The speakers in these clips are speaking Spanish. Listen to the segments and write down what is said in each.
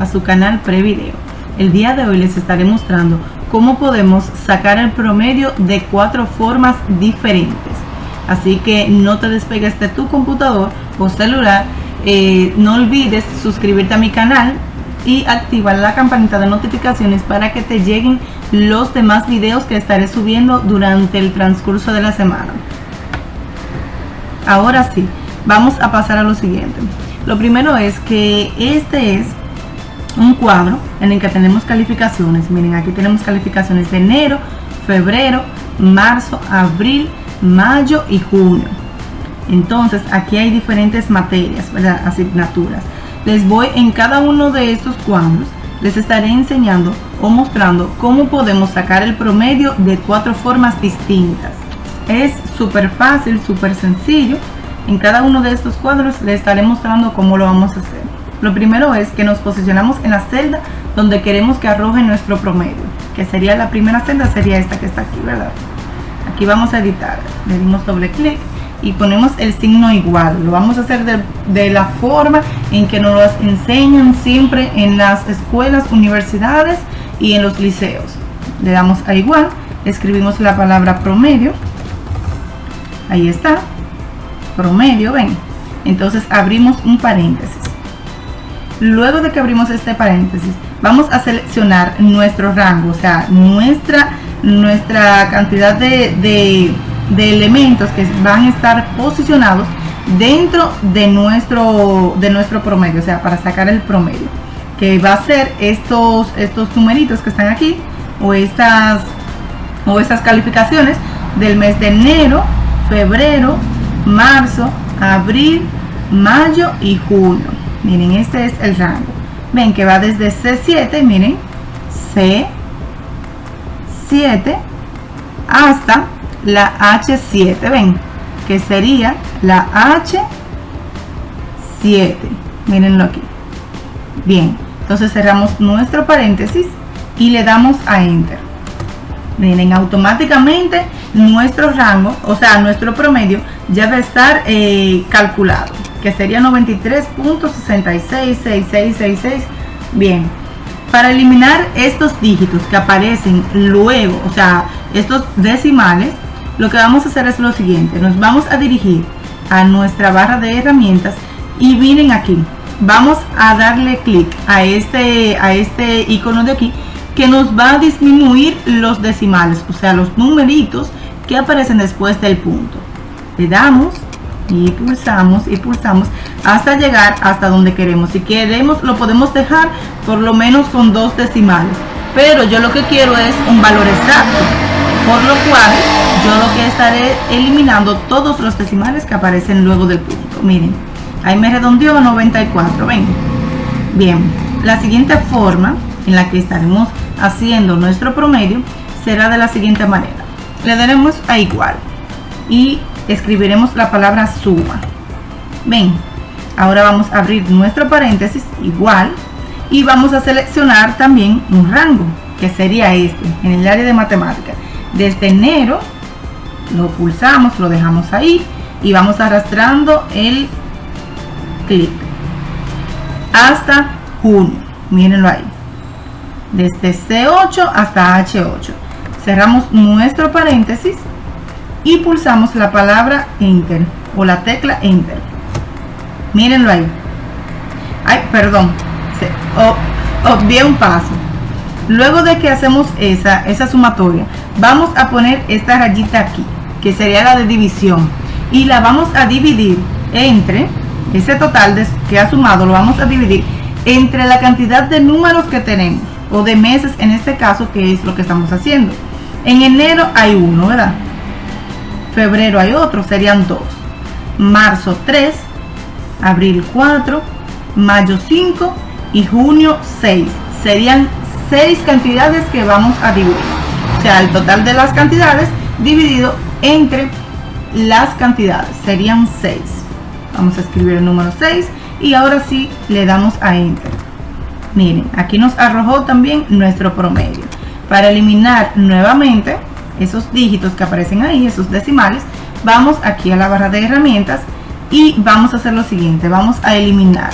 a su canal Prevideo. El día de hoy les estaré mostrando cómo podemos sacar el promedio de cuatro formas diferentes. Así que no te despegues de tu computador o celular. Eh, no olvides suscribirte a mi canal y activar la campanita de notificaciones para que te lleguen los demás videos que estaré subiendo durante el transcurso de la semana. Ahora sí, vamos a pasar a lo siguiente. Lo primero es que este es un cuadro en el que tenemos calificaciones. Miren, aquí tenemos calificaciones de enero, febrero, marzo, abril, mayo y junio. Entonces, aquí hay diferentes materias, ¿verdad? asignaturas. Les voy en cada uno de estos cuadros, les estaré enseñando o mostrando cómo podemos sacar el promedio de cuatro formas distintas. Es súper fácil, súper sencillo en cada uno de estos cuadros les estaré mostrando cómo lo vamos a hacer. Lo primero es que nos posicionamos en la celda donde queremos que arroje nuestro promedio, que sería la primera celda, sería esta que está aquí, ¿verdad? Aquí vamos a editar, le dimos doble clic y ponemos el signo igual. Lo vamos a hacer de, la forma en que nos enseñan siempre en las escuelas, universidades y en los liceos. Le damos a igual, escribimos la palabra promedio, ahí está, promedio, ven. Entonces abrimos un paréntesis. Luego de que abrimos este paréntesis, vamos a seleccionar nuestro rango, o sea, nuestra, nuestra cantidad de, de, elementos que van a estar posicionados dentro de nuestro, de nuestro promedio, o sea, para sacar el promedio, que va a ser estos, estos numeritos que están aquí, o estas, o estas calificaciones del mes de enero, febrero, marzo, abril, mayo y junio. Miren, este es el rango. Ven que va desde C7, miren, C7 hasta la H7, ven, que sería la H7. Mírenlo aquí. Bien, entonces cerramos nuestro paréntesis y le damos a Enter. Miren, automáticamente nuestro rango, o sea, nuestro promedio ya debe estar eh, calculado, que sería 93.666666. Bien, para eliminar estos dígitos que aparecen luego, o sea, estos decimales, lo que vamos a hacer es lo siguiente, nos vamos a dirigir a nuestra barra de herramientas y miren aquí, vamos a darle clic a este, a este icono de aquí que nos va a disminuir los decimales, o sea, los numeritos que aparecen después del punto. Le damos y pulsamos y pulsamos hasta llegar hasta donde queremos. Si queremos lo podemos dejar por lo menos con dos decimales. Pero yo lo que quiero es un valor exacto. Por lo cual yo lo que estaré eliminando todos los decimales que aparecen luego del punto. Miren, ahí me redondeó a 94. Ven. Bien, la siguiente forma en la que estaremos haciendo nuestro promedio será de la siguiente manera le daremos a igual y escribiremos la palabra suma. Ven ahora vamos a abrir nuestro paréntesis igual y vamos a seleccionar también un rango que sería este en el área de matemática. Desde enero lo pulsamos lo dejamos ahí y vamos arrastrando el clic hasta junio. Mírenlo ahí. Desde C8 hasta H8 cerramos nuestro paréntesis y pulsamos la palabra enter o la tecla enter mírenlo ahí. Ay perdón. Se, un paso. Luego de que hacemos esa esa sumatoria vamos a poner esta rayita aquí que sería la de división. Y la vamos a dividir entre ese total que ha sumado lo vamos a dividir entre la cantidad de números que tenemos o de meses en este caso que es lo que estamos haciendo. En enero hay uno, ¿verdad? Febrero hay otro, serían dos. Marzo 3, abril 4, mayo 5 y junio 6. Serían seis cantidades que vamos a dividir. O sea, el total de las cantidades dividido entre las cantidades. Serían 6. Vamos a escribir el número 6 y ahora sí le damos a Enter. Miren, aquí nos arrojó también nuestro promedio. Para eliminar nuevamente esos dígitos que aparecen ahí, esos decimales, vamos aquí a la barra de herramientas y vamos a hacer lo siguiente, vamos a eliminar.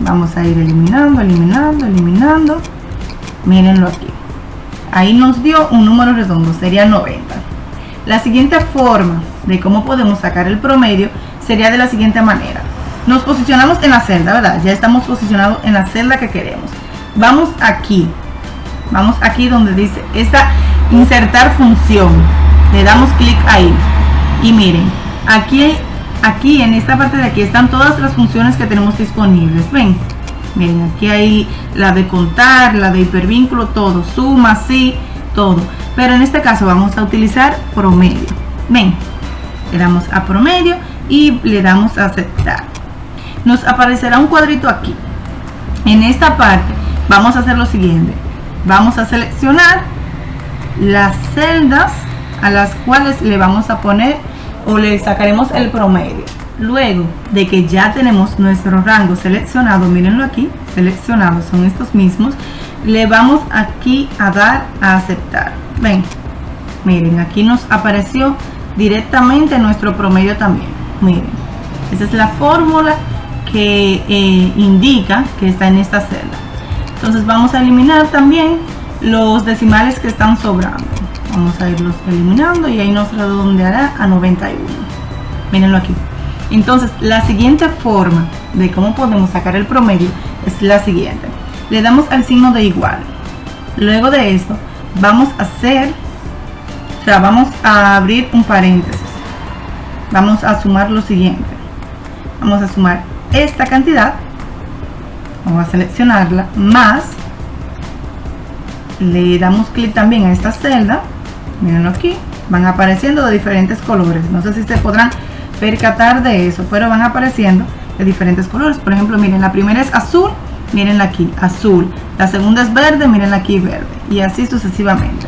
Vamos a ir eliminando eliminando eliminando. Mírenlo aquí. Ahí nos dio un número redondo sería 90 la siguiente forma de cómo podemos sacar el promedio sería de la siguiente manera. Nos posicionamos en la celda verdad ya estamos posicionados en la celda que queremos. Vamos aquí. Vamos aquí donde dice esta insertar función. Le damos clic ahí. Y miren aquí aquí en esta parte de aquí están todas las funciones que tenemos disponibles. Ven miren aquí hay la de contar la de hipervínculo todo. Suma sí todo. Pero en este caso vamos a utilizar promedio. Ven le damos a promedio y le damos a aceptar. Nos aparecerá un cuadrito aquí. En esta parte vamos a hacer lo siguiente. Vamos a seleccionar las celdas a las cuales le vamos a poner o le sacaremos el promedio. Luego de que ya tenemos nuestro rango seleccionado mírenlo aquí seleccionado son estos mismos le vamos aquí a dar a aceptar. Ven miren aquí nos apareció directamente nuestro promedio también. Miren esa es la fórmula que eh, indica que está en esta celda. Entonces vamos a eliminar también los decimales que están sobrando. Vamos a irlos eliminando y ahí nos redondeará a 91 mírenlo aquí. Entonces la siguiente forma de cómo podemos sacar el promedio es la siguiente. Le damos al signo de igual. Luego de esto vamos a hacer o sea vamos a abrir un paréntesis. Vamos a sumar lo siguiente. Vamos a sumar esta cantidad. Vamos a seleccionarla más le damos clic también a esta celda. Mirenlo aquí. Van apareciendo de diferentes colores. No sé si se podrán percatar de eso pero van apareciendo de diferentes colores. Por ejemplo miren la primera es azul miren aquí azul. La segunda es verde miren aquí verde. Y así sucesivamente.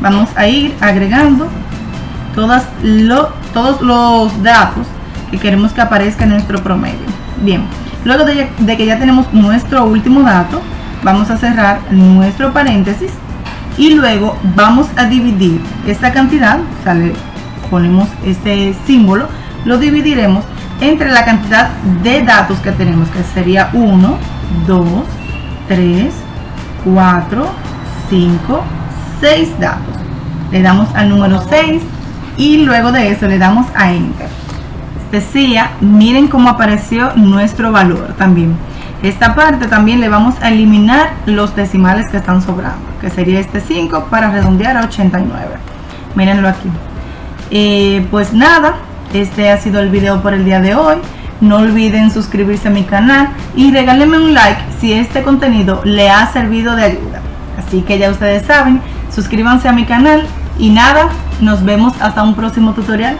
Vamos a ir agregando todas lo, todos los datos que queremos que aparezca en nuestro promedio. Bien luego de que ya tenemos nuestro último dato vamos a cerrar nuestro paréntesis y luego vamos a dividir esta cantidad, sale, ponemos este símbolo, lo dividiremos entre la cantidad de datos que tenemos, que sería 1, 2, 3, 4, 5, 6 datos. Le damos al número 6 y luego de eso le damos a Enter. Decía, miren cómo apareció nuestro valor también. Esta parte también le vamos a eliminar los decimales que están sobrando, que sería este 5 para redondear a 89. Mírenlo aquí. Eh, pues nada, este ha sido el video por el día de hoy. No olviden suscribirse a mi canal y regálenme un like si este contenido le ha servido de ayuda. Así que ya ustedes saben, suscríbanse a mi canal y nada, nos vemos hasta un próximo tutorial.